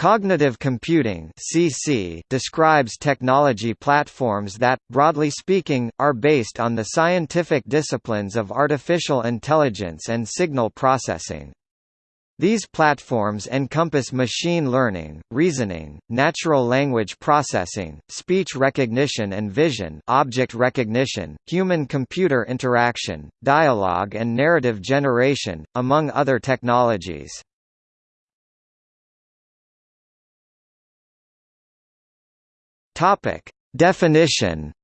Cognitive computing (CC) describes technology platforms that, broadly speaking, are based on the scientific disciplines of artificial intelligence and signal processing. These platforms encompass machine learning, reasoning, natural language processing, speech recognition and vision object recognition, human-computer interaction, dialogue and narrative generation, among other technologies. Topic: Definition.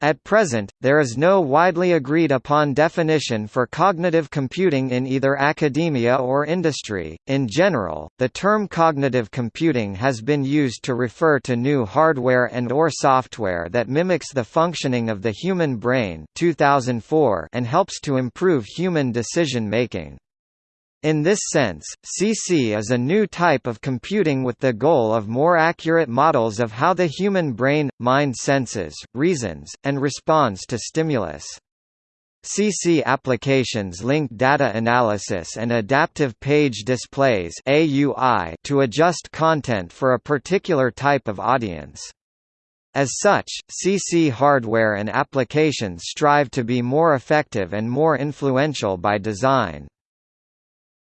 At present, there is no widely agreed upon definition for cognitive computing in either academia or industry. In general, the term cognitive computing has been used to refer to new hardware and or software that mimics the functioning of the human brain 2004 and helps to improve human decision making. In this sense, CC is a new type of computing with the goal of more accurate models of how the human brain, mind senses, reasons, and responds to stimulus. CC applications link data analysis and adaptive page displays AUI to adjust content for a particular type of audience. As such, CC hardware and applications strive to be more effective and more influential by design.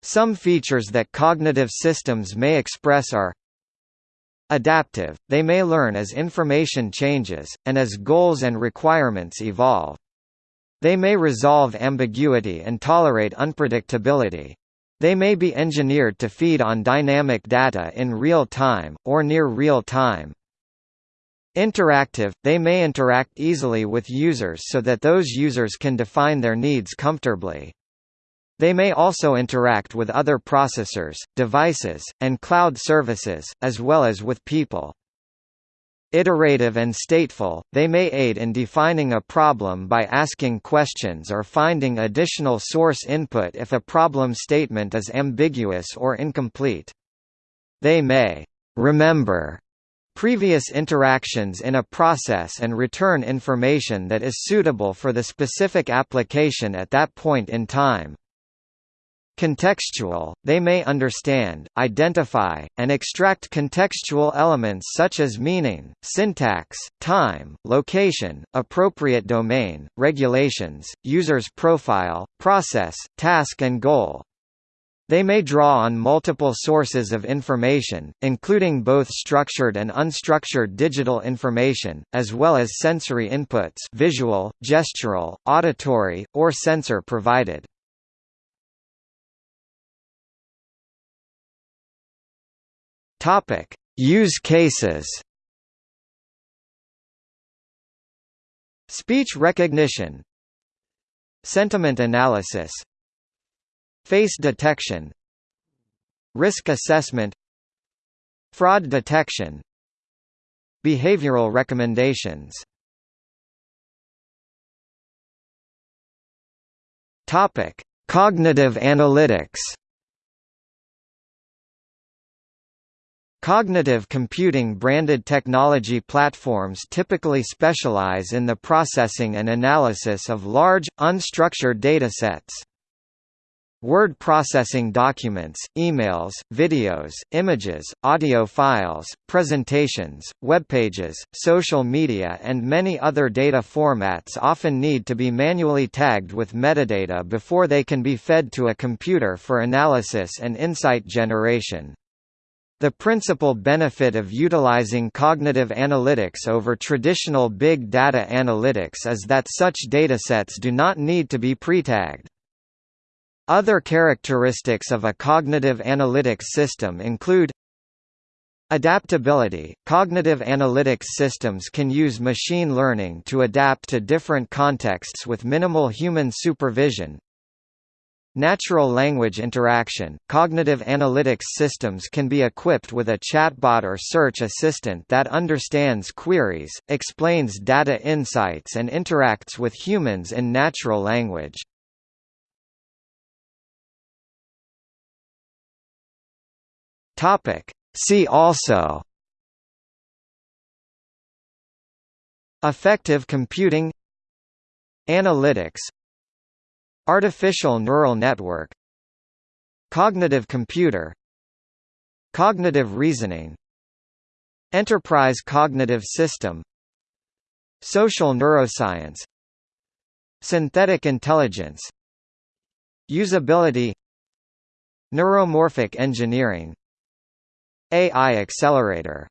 Some features that cognitive systems may express are Adaptive, they may learn as information changes, and as goals and requirements evolve. They may resolve ambiguity and tolerate unpredictability. They may be engineered to feed on dynamic data in real time, or near real time. Interactive, they may interact easily with users so that those users can define their needs comfortably. They may also interact with other processors, devices, and cloud services, as well as with people. Iterative and stateful, they may aid in defining a problem by asking questions or finding additional source input if a problem statement is ambiguous or incomplete. They may remember previous interactions in a process and return information that is suitable for the specific application at that point in time. Contextual, they may understand, identify, and extract contextual elements such as meaning, syntax, time, location, appropriate domain, regulations, user's profile, process, task and goal. They may draw on multiple sources of information, including both structured and unstructured digital information, as well as sensory inputs visual, gestural, auditory, or sensor provided. Topic: Use cases. Speech recognition, sentiment analysis, face detection, risk assessment, fraud detection, behavioral recommendations. Topic: Cognitive analytics. Cognitive computing branded technology platforms typically specialize in the processing and analysis of large, unstructured datasets. Word processing documents, emails, videos, images, audio files, presentations, webpages, social media and many other data formats often need to be manually tagged with metadata before they can be fed to a computer for analysis and insight generation. The principal benefit of utilizing cognitive analytics over traditional big data analytics is that such datasets do not need to be pre-tagged. Other characteristics of a cognitive analytics system include Adaptability – Cognitive analytics systems can use machine learning to adapt to different contexts with minimal human supervision, Natural language interaction – Cognitive analytics systems can be equipped with a chatbot or search assistant that understands queries, explains data insights and interacts with humans in natural language. See also Affective computing Analytics Artificial neural network Cognitive computer Cognitive reasoning Enterprise cognitive system Social neuroscience Synthetic intelligence Usability Neuromorphic engineering AI accelerator